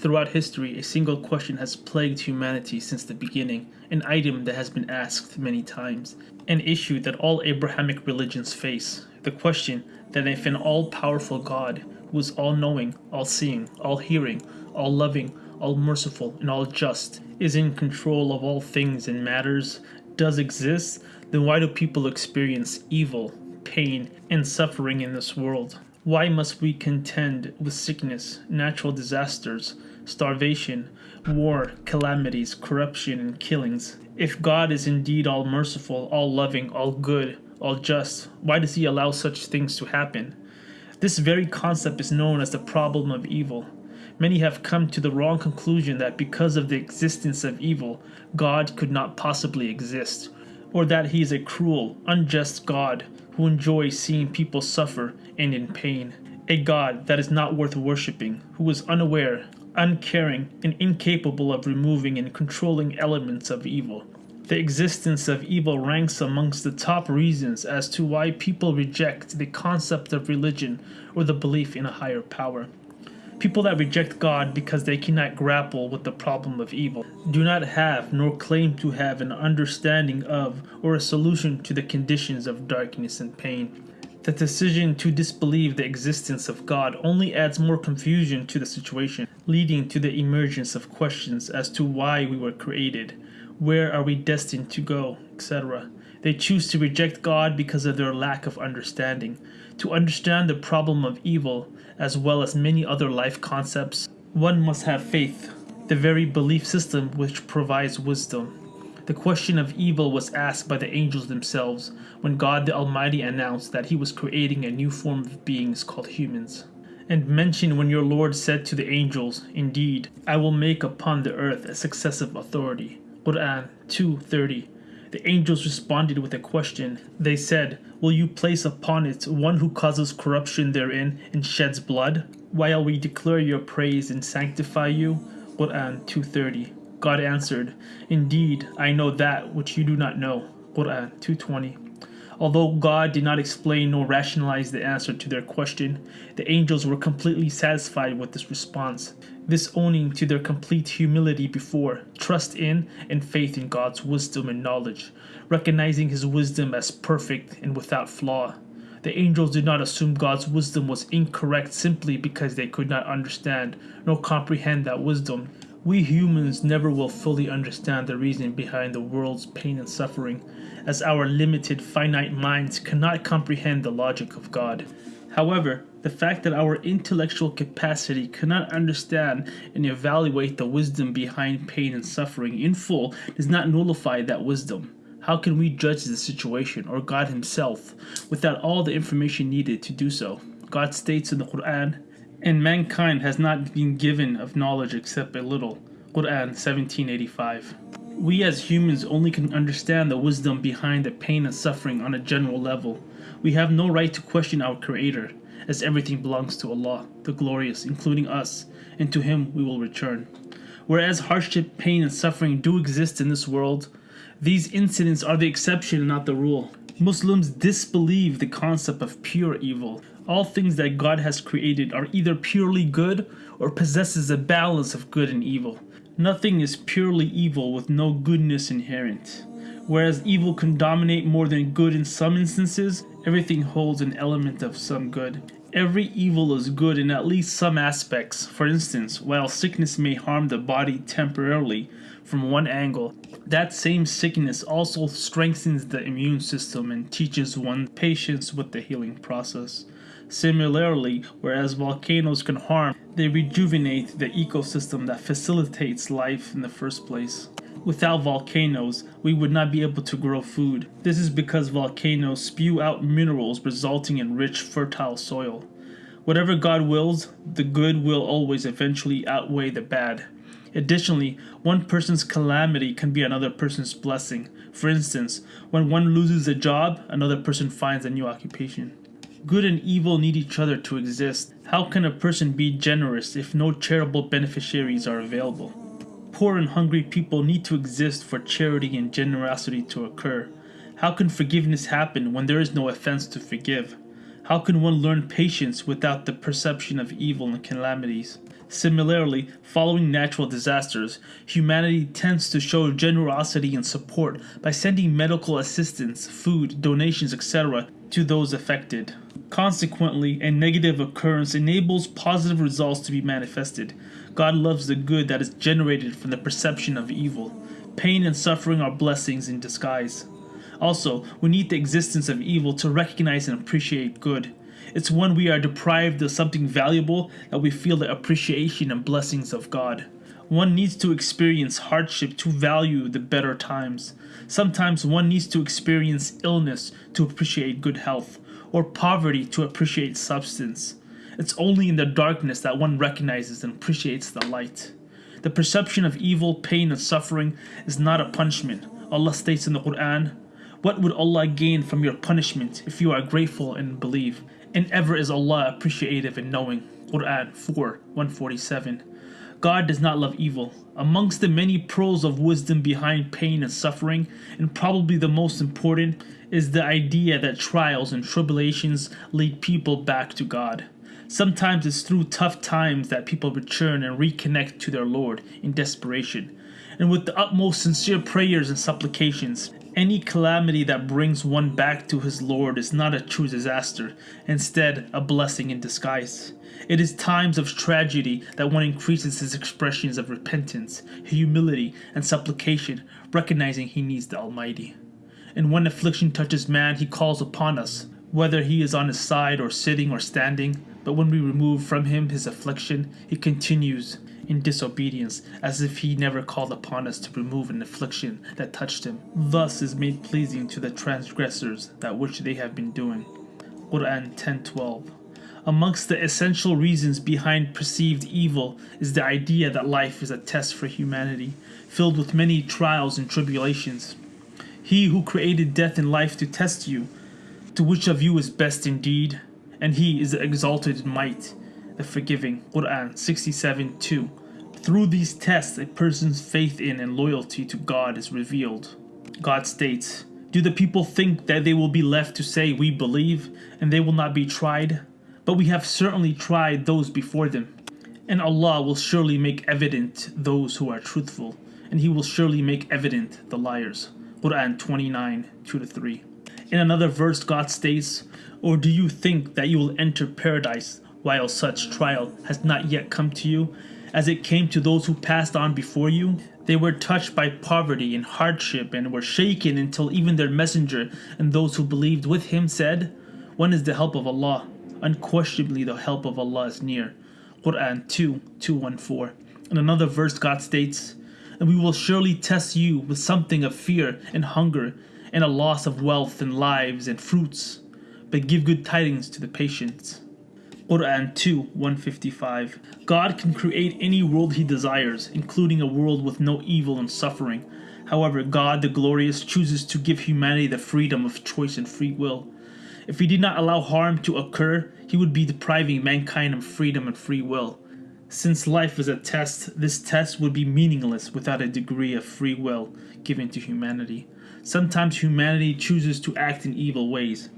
Throughout history, a single question has plagued humanity since the beginning, an item that has been asked many times, an issue that all Abrahamic religions face. The question that if an all powerful God, who is all knowing, all seeing, all hearing, all loving, all merciful, and all just, is in control of all things and matters, does exist, then why do people experience evil, pain, and suffering in this world? Why must we contend with sickness, natural disasters, starvation, war, calamities, corruption, and killings? If God is indeed all merciful, all loving, all good, all just, why does He allow such things to happen? This very concept is known as the problem of evil. Many have come to the wrong conclusion that because of the existence of evil, God could not possibly exist, or that He is a cruel, unjust God who enjoys seeing people suffer and in pain. A God that is not worth worshipping, who is unaware, uncaring, and incapable of removing and controlling elements of evil. The existence of evil ranks amongst the top reasons as to why people reject the concept of religion or the belief in a higher power. People that reject God because they cannot grapple with the problem of evil do not have nor claim to have an understanding of or a solution to the conditions of darkness and pain. The decision to disbelieve the existence of God only adds more confusion to the situation, leading to the emergence of questions as to why we were created, where are we destined to go, etc. They choose to reject God because of their lack of understanding. To understand the problem of evil, as well as many other life concepts, one must have faith, the very belief system which provides wisdom. The question of evil was asked by the angels themselves when God the Almighty announced that He was creating a new form of beings called humans. And mentioned when your Lord said to the angels, Indeed, I will make upon the earth a successive authority. Quran 2.30 The angels responded with a question. They said, Will you place upon it one who causes corruption therein and sheds blood? While we declare your praise and sanctify you? Quran 2.30 God answered, Indeed, I know that which you do not know. Quran 2.20 Although God did not explain nor rationalize the answer to their question, the angels were completely satisfied with this response. This owning to their complete humility before, trust in, and faith in God's wisdom and knowledge, recognizing His wisdom as perfect and without flaw. The angels did not assume God's wisdom was incorrect simply because they could not understand nor comprehend that wisdom. We humans never will fully understand the reason behind the world's pain and suffering, as our limited, finite minds cannot comprehend the logic of God. However, the fact that our intellectual capacity cannot understand and evaluate the wisdom behind pain and suffering in full does not nullify that wisdom. How can we judge the situation or God Himself without all the information needed to do so? God states in the Quran, and mankind has not been given of knowledge except a little. Quran 1785. We as humans only can understand the wisdom behind the pain and suffering on a general level. We have no right to question our Creator, as everything belongs to Allah, the Glorious, including us, and to Him we will return. Whereas hardship, pain, and suffering do exist in this world, these incidents are the exception not the rule. Muslims disbelieve the concept of pure evil. All things that God has created are either purely good or possesses a balance of good and evil. Nothing is purely evil with no goodness inherent. Whereas evil can dominate more than good in some instances, everything holds an element of some good. Every evil is good in at least some aspects. For instance, while sickness may harm the body temporarily from one angle, that same sickness also strengthens the immune system and teaches one patience with the healing process. Similarly, whereas volcanoes can harm, they rejuvenate the ecosystem that facilitates life in the first place. Without volcanoes, we would not be able to grow food. This is because volcanoes spew out minerals resulting in rich, fertile soil. Whatever God wills, the good will always eventually outweigh the bad. Additionally, one person's calamity can be another person's blessing. For instance, when one loses a job, another person finds a new occupation. Good and evil need each other to exist. How can a person be generous if no charitable beneficiaries are available? Poor and hungry people need to exist for charity and generosity to occur. How can forgiveness happen when there is no offense to forgive? How can one learn patience without the perception of evil and calamities? Similarly, following natural disasters, humanity tends to show generosity and support by sending medical assistance, food, donations, etc. to those affected. Consequently, a negative occurrence enables positive results to be manifested. God loves the good that is generated from the perception of evil. Pain and suffering are blessings in disguise. Also, we need the existence of evil to recognize and appreciate good. It's when we are deprived of something valuable that we feel the appreciation and blessings of God. One needs to experience hardship to value the better times. Sometimes one needs to experience illness to appreciate good health, or poverty to appreciate substance. It's only in the darkness that one recognizes and appreciates the light. The perception of evil, pain, and suffering is not a punishment. Allah states in the Quran, What would Allah gain from your punishment if you are grateful and believe? And ever is Allah appreciative and knowing. Quran 4 147. God does not love evil. Amongst the many pearls of wisdom behind pain and suffering, and probably the most important, is the idea that trials and tribulations lead people back to God. Sometimes it's through tough times that people return and reconnect to their Lord in desperation, and with the utmost sincere prayers and supplications. Any calamity that brings one back to his Lord is not a true disaster, instead, a blessing in disguise. It is times of tragedy that one increases his expressions of repentance, humility, and supplication, recognizing he needs the Almighty. And when affliction touches man, he calls upon us, whether he is on his side or sitting or standing. But when we remove from him his affliction, he continues in disobedience, as if he never called upon us to remove an affliction that touched him. Thus is made pleasing to the transgressors that which they have been doing. Quran 10:12. Amongst the essential reasons behind perceived evil is the idea that life is a test for humanity, filled with many trials and tribulations. He who created death and life to test you, to which of you is best indeed, and he is the exalted in might the forgiving. Quran 67 2. Through these tests, a person's faith in and loyalty to God is revealed. God states, Do the people think that they will be left to say, We believe, and they will not be tried? But we have certainly tried those before them. And Allah will surely make evident those who are truthful, and He will surely make evident the liars. Quran 29 2 3. In another verse, God states, Or do you think that you will enter paradise while such trial has not yet come to you, as it came to those who passed on before you. They were touched by poverty and hardship and were shaken until even their messenger and those who believed with him said, When is the help of Allah? Unquestionably the help of Allah is near. Quran 2 214. In another verse, God states, And we will surely test you with something of fear and hunger, and a loss of wealth and lives and fruits. But give good tidings to the patient. Quran 2 155. God can create any world He desires, including a world with no evil and suffering. However, God the Glorious chooses to give humanity the freedom of choice and free will. If He did not allow harm to occur, He would be depriving mankind of freedom and free will. Since life is a test, this test would be meaningless without a degree of free will given to humanity. Sometimes humanity chooses to act in evil ways.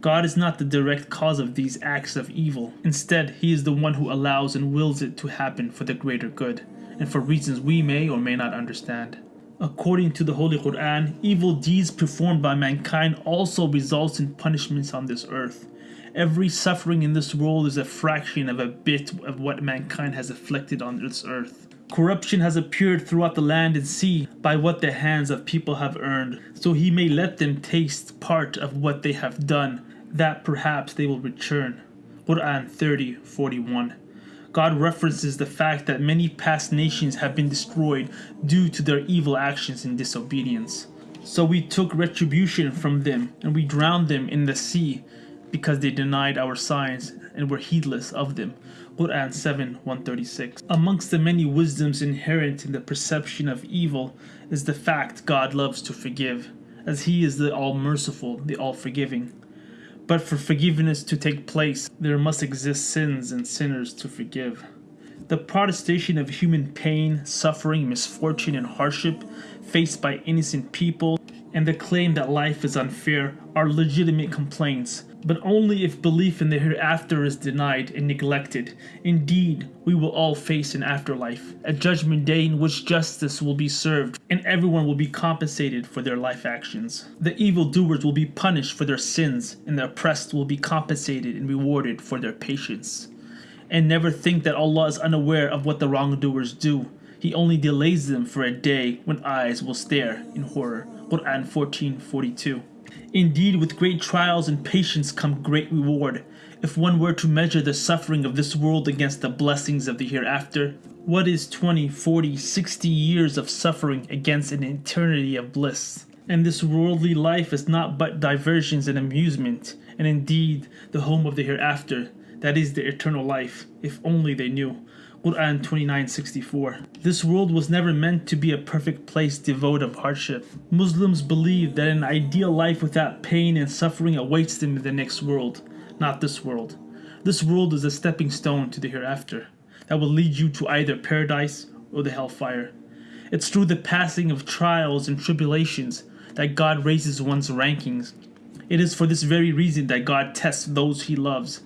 God is not the direct cause of these acts of evil. Instead, He is the one who allows and wills it to happen for the greater good, and for reasons we may or may not understand. According to the Holy Quran, evil deeds performed by mankind also results in punishments on this earth. Every suffering in this world is a fraction of a bit of what mankind has afflicted on this earth. Corruption has appeared throughout the land and sea by what the hands of people have earned, so he may let them taste part of what they have done, that perhaps they will return. Quran 30 41. God references the fact that many past nations have been destroyed due to their evil actions and disobedience. So we took retribution from them and we drowned them in the sea because they denied our signs and were heedless of them. Quran 7 136. Amongst the many wisdoms inherent in the perception of evil is the fact God loves to forgive, as He is the all merciful, the all forgiving. But for forgiveness to take place, there must exist sins and sinners to forgive. The protestation of human pain, suffering, misfortune, and hardship faced by innocent people, and the claim that life is unfair are legitimate complaints, but only if belief in the hereafter is denied and neglected. Indeed, we will all face an afterlife, a judgment day in which justice will be served and everyone will be compensated for their life actions. The evildoers will be punished for their sins and the oppressed will be compensated and rewarded for their patience. And never think that Allah is unaware of what the wrongdoers do. He only delays them for a day when eyes will stare in horror. Quran 1442. Indeed, with great trials and patience come great reward. If one were to measure the suffering of this world against the blessings of the hereafter, what is 20, 40, 60 years of suffering against an eternity of bliss? And this worldly life is not but diversions and amusement, and indeed the home of the hereafter, that is the eternal life, if only they knew. Quran 29:64. This world was never meant to be a perfect place devoid of hardship. Muslims believe that an ideal life without pain and suffering awaits them in the next world, not this world. This world is a stepping stone to the hereafter that will lead you to either paradise or the hellfire. It's through the passing of trials and tribulations that God raises one's rankings. It is for this very reason that God tests those he loves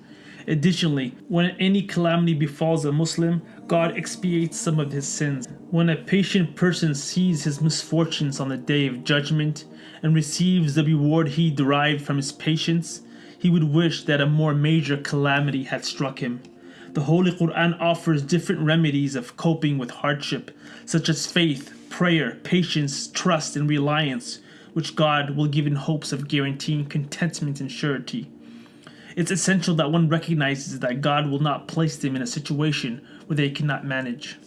Additionally, when any calamity befalls a Muslim, God expiates some of his sins. When a patient person sees his misfortunes on the day of judgment and receives the reward he derived from his patience, he would wish that a more major calamity had struck him. The Holy Quran offers different remedies of coping with hardship, such as faith, prayer, patience, trust, and reliance, which God will give in hopes of guaranteeing contentment and surety. It's essential that one recognizes that God will not place them in a situation where they cannot manage.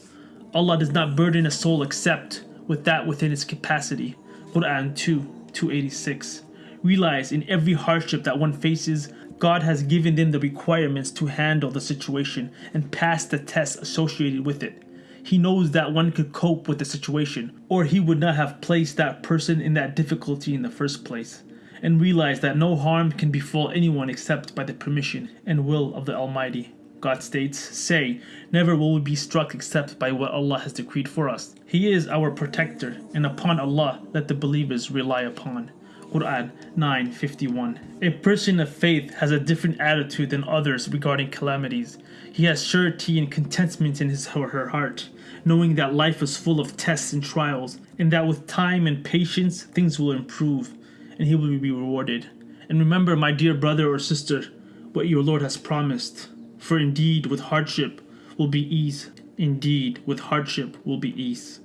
Allah does not burden a soul except with that within its capacity. Quran 2 286. Realize in every hardship that one faces, God has given them the requirements to handle the situation and pass the tests associated with it. He knows that one could cope with the situation, or he would not have placed that person in that difficulty in the first place and realize that no harm can befall anyone except by the permission and will of the Almighty. God states, Say, never will we be struck except by what Allah has decreed for us. He is our protector, and upon Allah let the believers rely upon. Quran 9:51. A person of faith has a different attitude than others regarding calamities. He has surety and contentment in his or her heart, knowing that life is full of tests and trials, and that with time and patience things will improve and he will be rewarded. And remember, my dear brother or sister, what your Lord has promised. For indeed, with hardship will be ease. Indeed, with hardship will be ease.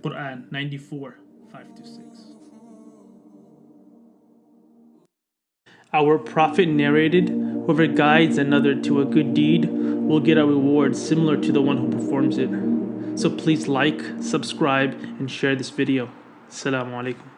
Quran 94 5 to 6. Our Prophet narrated, Whoever guides another to a good deed will get a reward similar to the one who performs it. So please like, subscribe, and share this video. Assalamu alaikum.